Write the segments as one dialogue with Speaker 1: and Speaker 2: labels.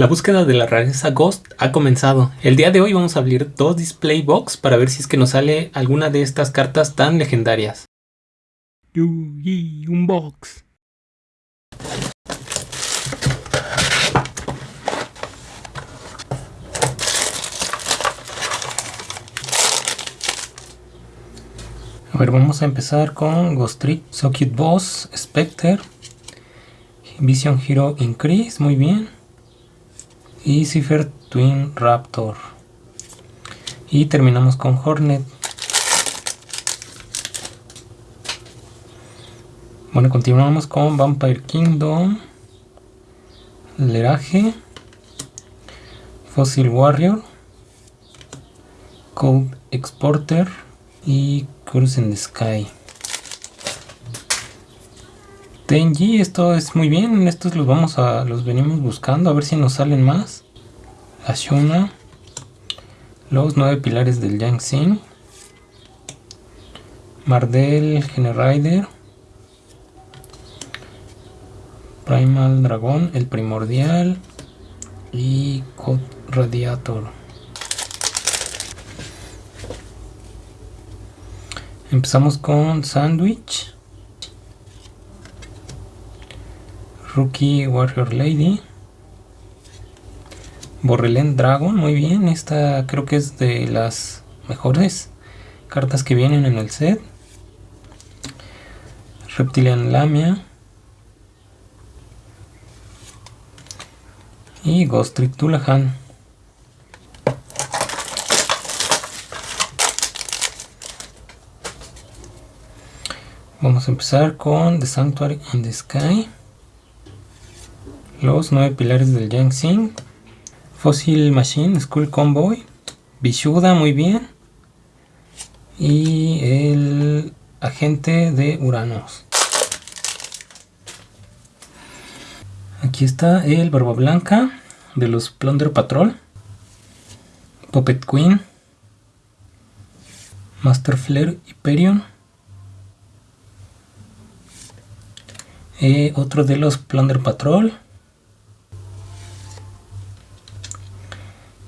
Speaker 1: La búsqueda de la rareza Ghost ha comenzado. El día de hoy vamos a abrir dos display box para ver si es que nos sale alguna de estas cartas tan legendarias. un box. A ver, vamos a empezar con Ghost Trick, Socket Boss, Spectre, Vision Hero Increase, muy bien y Cipher Twin Raptor. Y terminamos con Hornet. Bueno continuamos con Vampire Kingdom Leraje Fossil Warrior Code Exporter y Cruise in the Sky Tenji, esto es muy bien, estos los vamos a, los venimos buscando, a ver si nos salen más. Ashuna, los nueve pilares del Yangtze, Mardel, Generider, Primal Dragón, el primordial y Code Radiator. Empezamos con Sandwich. Rookie Warrior Lady. Borrelén Dragon, muy bien. Esta creo que es de las mejores cartas que vienen en el set. Reptilian Lamia. Y Ghost Trick Tulahan. Vamos a empezar con The Sanctuary in the Sky los nueve pilares del Yangtze, Fossil Machine, Skull Convoy, Bishuda, muy bien, y el agente de Uranos. Aquí está el Barba Blanca de los Plunder Patrol, Puppet Queen, Master Flare Hyperion, eh, otro de los Plunder Patrol,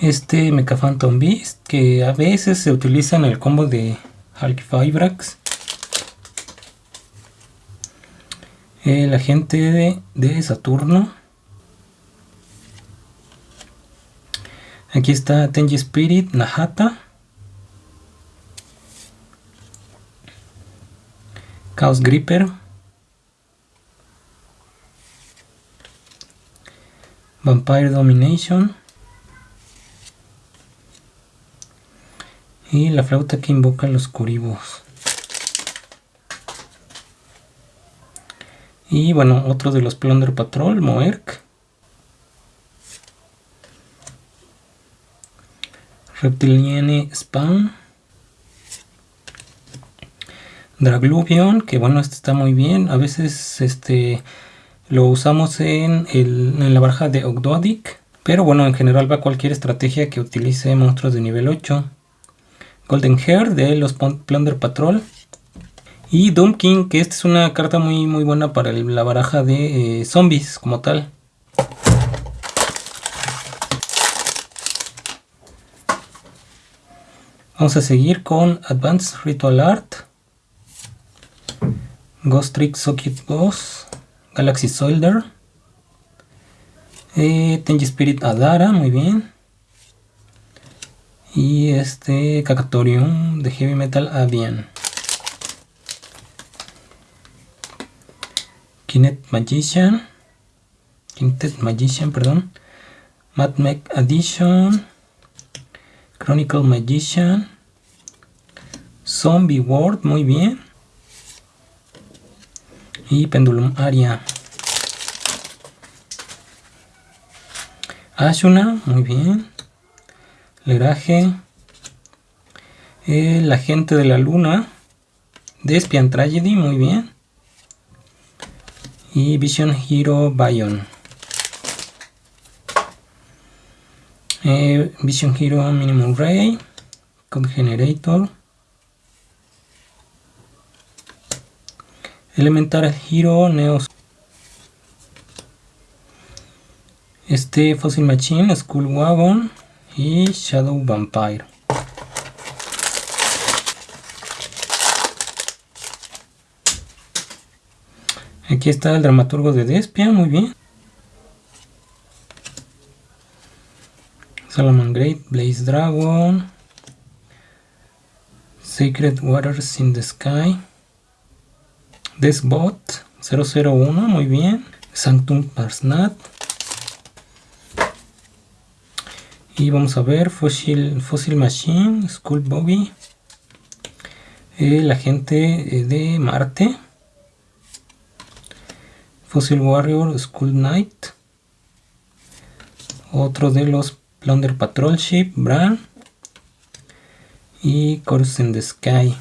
Speaker 1: este Mecha Phantom Beast que a veces se utiliza en el combo de Hulk Fibrax el agente de, de Saturno. Aquí está Tenji Spirit Nahata. Chaos Gripper. Vampire Domination Y la flauta que invoca los curibos. Y bueno, otro de los Plunder Patrol, Moerk. Reptiliane Spawn. Dragluvion, que bueno, este está muy bien. A veces este lo usamos en, en la baraja de Ogdoadic. Pero bueno, en general va cualquier estrategia que utilice monstruos de nivel 8. Golden Hair de los Plunder Patrol. Y Doom King, que esta es una carta muy, muy buena para la baraja de eh, zombies como tal. Vamos a seguir con Advanced Ritual Art. Ghost Trick Socket Boss. Galaxy Soldier. Eh, Tenji Spirit Adara, muy bien y este Cacatorium de Heavy Metal Avian. Kinet Magician, Kinet Magician, perdón, Mad Mech Addition, Chronicle Magician, Zombie World, muy bien, y Pendulum Aria. Ashuna, muy bien. Leraje. El agente de la luna. Despian Tragedy, muy bien. Y Vision Hero Bion. Eh, Vision Hero Minimum Ray. Code Generator. Elemental Hero Neos. Este Fossil Machine, Skull Wagon y Shadow Vampire. Aquí está el dramaturgo de Despia, muy bien. Salomon Great, Blaze Dragon, Sacred Waters in the Sky, Desbot 001, muy bien, Sanctum Parsnat, y vamos a ver Fossil, Fossil Machine, Skull Bobby, el agente eh, de Marte, Fossil Warrior, Skull Knight, otro de los Plunder Patrol Ship, Bran, y Course in the Sky.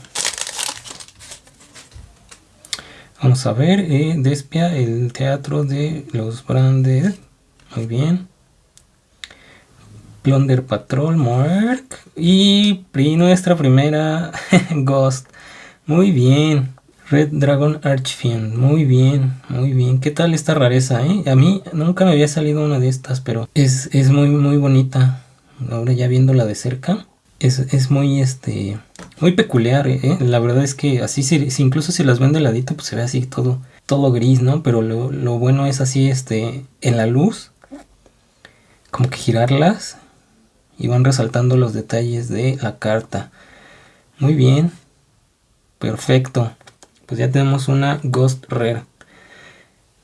Speaker 1: Vamos a ver, eh, Despia, el teatro de los Branded, muy bien. Plunder Patrol, Mark y nuestra primera Ghost. Muy bien. Red Dragon Archfiend. Muy bien, muy bien. ¿Qué tal esta rareza, eh? A mí nunca me había salido una de estas, pero es, es muy, muy bonita. Ahora ya viéndola de cerca. Es, es muy, este, muy peculiar, ¿eh? La verdad es que así, si, incluso si las ven de ladito, pues se ve así todo, todo gris, ¿no? Pero lo, lo bueno es así, este, en la luz. Como que girarlas y van resaltando los detalles de la carta. Muy bien. Perfecto. Pues ya tenemos una Ghost Rare.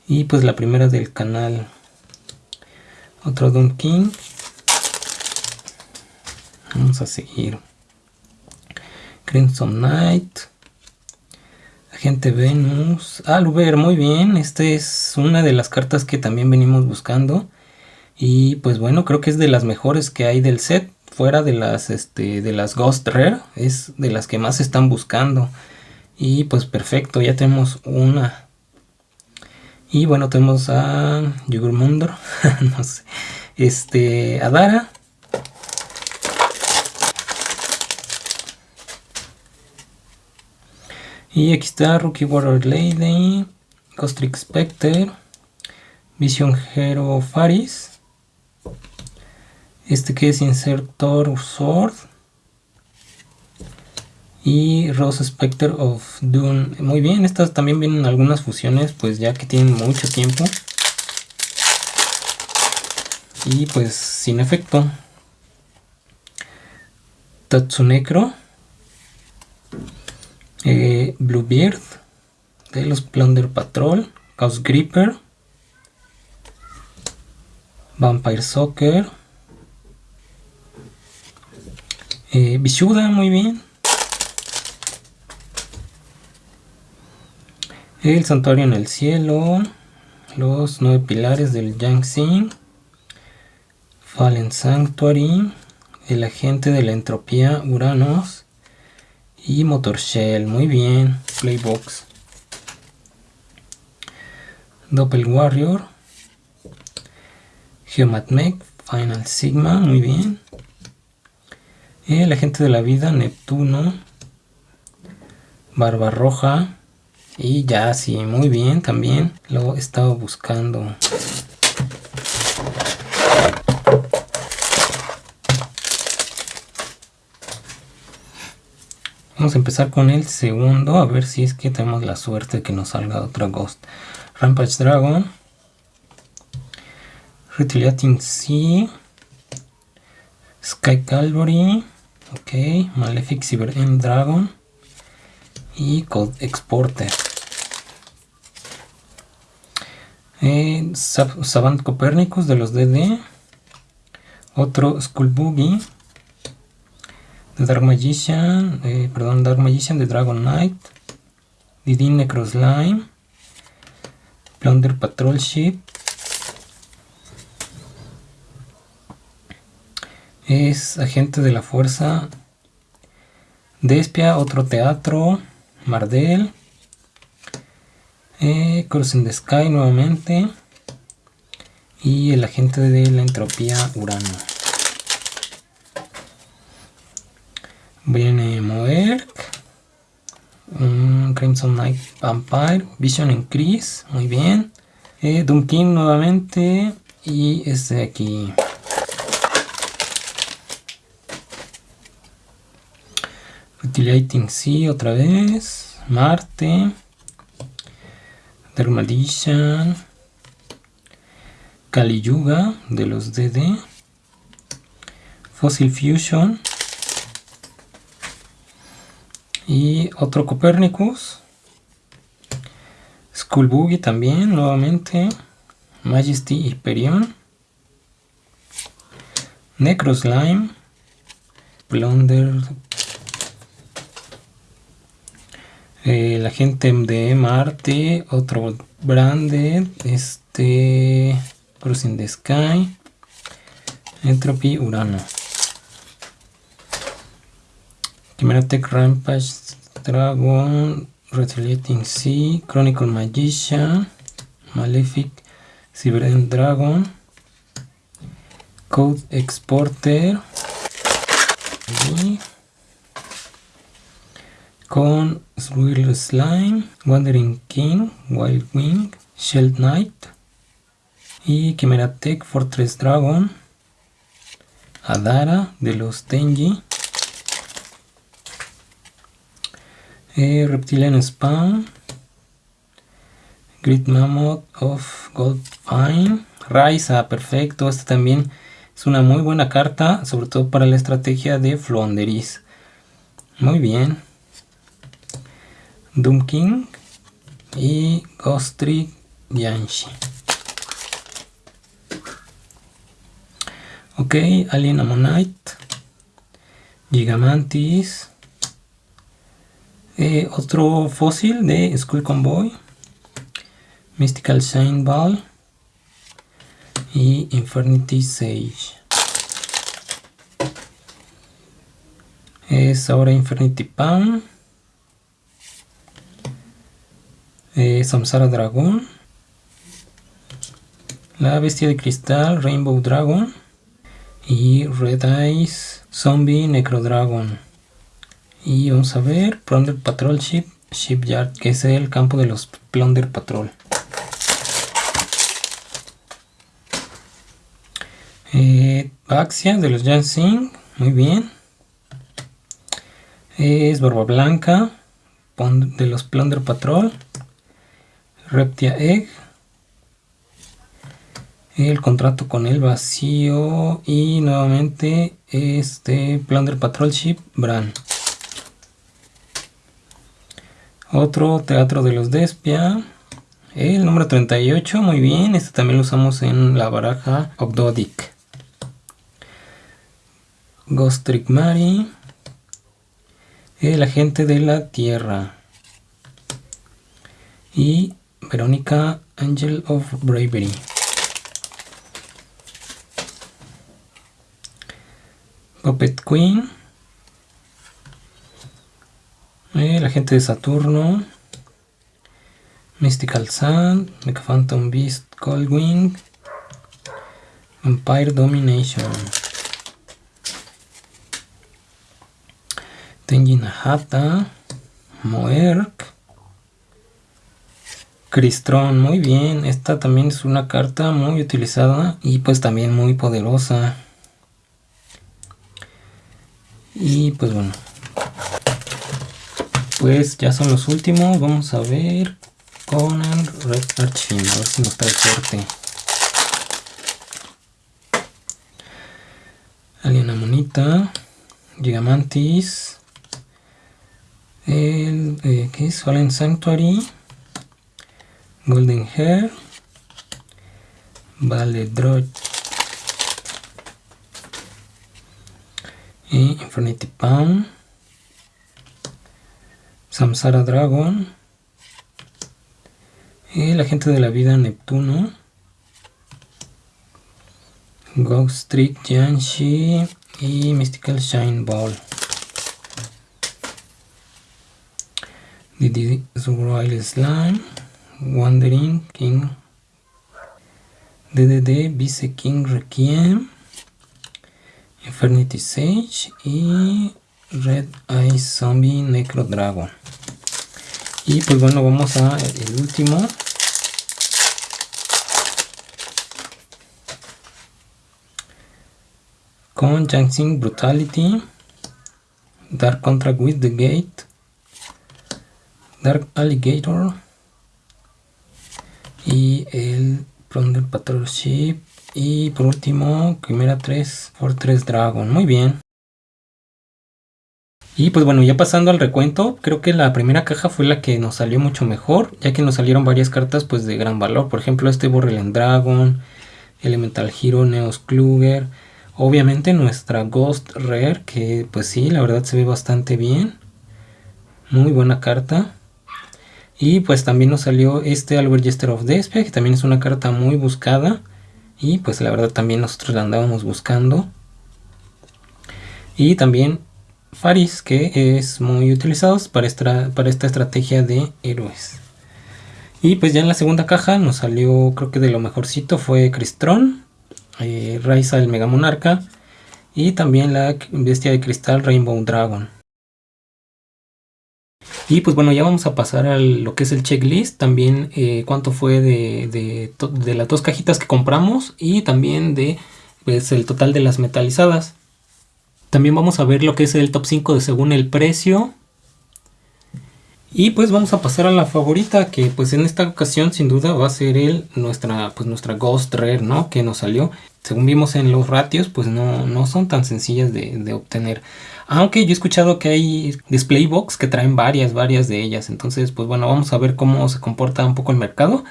Speaker 1: Y pues la primera del canal. Otro Doom King. Vamos a seguir. Crimson Knight. Agente Venus. Aluber, muy bien. Esta es una de las cartas que también venimos buscando. Y pues bueno, creo que es de las mejores que hay del set. Fuera de las, este, de las Ghost Rare. Es de las que más están buscando. Y pues perfecto, ya tenemos una. Y bueno, tenemos a Yugurmundor. no sé. Este, a. Y aquí está Rookie Warrior Lady, Ghostrick Spectre, Vision Hero Faris, este que es Insertor Sword y Rose Spectre of Dune. Muy bien, estas también vienen algunas fusiones, pues ya que tienen mucho tiempo. Y pues sin efecto. Tatsunekro. Eh, Bluebeard. De los Plunder Patrol. Chaos Gripper. Vampire Soccer. Eh, muy bien. El santuario en el cielo. Los nueve pilares del Yangtze. Fallen Sanctuary. El agente de la entropía Uranos. Y Motor Shell. Muy bien. Playbox. Doppel Warrior. Geomatmech. Final Sigma. Muy bien. El agente de la vida, Neptuno. Barba Roja. Y ya, sí, muy bien también. Lo he estado buscando. Vamos a empezar con el segundo, a ver si es que tenemos la suerte de que nos salga otra Ghost. Rampage Dragon. Retaliating Sea. Sky Calvary. Ok, Malefic Cyber End Dragon y Code Exporter. Eh, Savant Copernicus de los DD. Otro Skull Boogie. De Dark Magician. Perdón, Dark Magician de Dragon Knight. Didin Necroslime. Plunder Patrol Ship. Es agente de la fuerza Despia, otro teatro, Mardel, eh, Crossing the Sky nuevamente y el agente de la entropía Urano. Viene Moerk, Crimson Knight Vampire, Vision Increase, muy bien. Eh, Dunkin nuevamente, y este de aquí. Utilating sí otra vez. Marte. Dermalishan. Kali Yuga de los DD. Fossil Fusion. Y otro Copernicus. Skull Boogie también, nuevamente. Majesty Hyperion. Necroslime. Blunder. Eh, la gente de Marte. Otro Branded. Este. Crossing the Sky. Entropy Urano. Chimera Tech Rampage Dragon. Retaliating Sea. Chronicle Magician. Malefic. Cyber Dragon. Code Exporter. Y con Swirl Slime, Wandering King, Wild Wing, Shell Knight y Chimera Tech Fortress Dragon, Adara de los Tenji, eh, Reptilian Spawn, Grid Mammoth of Gold Fine, Raiza, perfecto, esta también es una muy buena carta, sobre todo para la estrategia de Flonderis. Muy bien. Doom King y Ghost Trick Yanshi. Ok, Alien Ammonite, Gigamantis, eh, otro fósil de Skull Convoy, Mystical Shine Ball y Infernity Sage. Es ahora Infernity Palm. Samsara Dragón. La Bestia de Cristal, Rainbow Dragon. Y Red Eyes, Zombie Necro Dragon. Y vamos a ver, Plunder Patrol Ship, Shipyard, que es el campo de los Plunder Patrol. Eh, Axia de los Jansing, muy bien. Es Barba Blanca de los Plunder Patrol. Reptia Egg. El contrato con el vacío. Y nuevamente este Plunder Patrol Ship Bran. Otro Teatro de los Despia. El número 38, muy bien. Este también lo usamos en la baraja Ogdodic. Ghost Trick Mary. El agente de la tierra. Y Verónica Angel of Bravery. Puppet Queen. El agente de Saturno. Mystical Sun. Mecha Phantom Beast Coldwing. Vampire Domination. Tenjin Hata, Moerk, Cristron, muy bien, esta también es una carta muy utilizada y pues también muy poderosa. Y pues bueno, pues ya son los últimos, vamos a ver con el Red Archfiend, a ver si nos trae suerte. Aliena Monita, Gigamantis, el eh, ¿qué es? Fallen Sanctuary Golden Hair Vale Drog y Infinity Palm Samsara Dragon el agente de la vida Neptuno Ghost Trick Janshi y Mystical Shine Ball. The Royal Slime, Wandering King, DDD, Vice King Requiem, Infernity Sage y Red Eye Zombie Necro Dragon. Y pues bueno, vamos a el último. con Brutality, Dark Contract with the Gate, Dark Alligator y el Plunder Patrol Ship y por último Quimera 3 Fortress Dragon. Muy bien. Y pues bueno, ya pasando al recuento, creo que la primera caja fue la que nos salió mucho mejor, ya que nos salieron varias cartas pues de gran valor. Por ejemplo, este Borrelian Dragon, Elemental Hero, Neos Kluger. Obviamente nuestra Ghost Rare, que pues sí, la verdad se ve bastante bien. Muy buena carta. Y pues también nos salió este Albert Jester of Despia, que también es una carta muy buscada. Y pues la verdad también nosotros la andábamos buscando. Y también Faris, que es muy utilizado para esta, para esta estrategia de héroes. Y pues ya en la segunda caja nos salió, creo que de lo mejorcito fue Cristron, eh, Raiza el Mega Monarca y también la bestia de cristal Rainbow Dragon. Y pues bueno, ya vamos a pasar a lo que es el checklist, también eh, cuánto fue de, de, las dos cajitas que compramos y también de pues, el total de las metalizadas. También vamos a ver lo que es el top 5 de según el precio. Y pues vamos a pasar a la favorita que pues en esta ocasión sin duda va a ser el, nuestra, pues nuestra Ghost Rare, ¿no? Que nos salió. Según vimos en los ratios pues no, no son tan sencillas de, de obtener. Aunque yo he escuchado que hay display box que traen varias, varias de ellas. Entonces pues bueno vamos a ver cómo se comporta un poco el mercado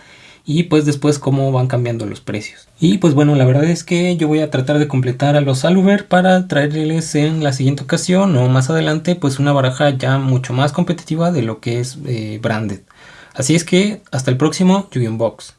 Speaker 1: y pues después cómo van cambiando los precios. Y pues bueno, la verdad es que yo voy a tratar de completar a los Aluver para traerles en la siguiente ocasión o más adelante pues una baraja ya mucho más competitiva de lo que es eh, Branded. Así es que hasta el próximo yu Box.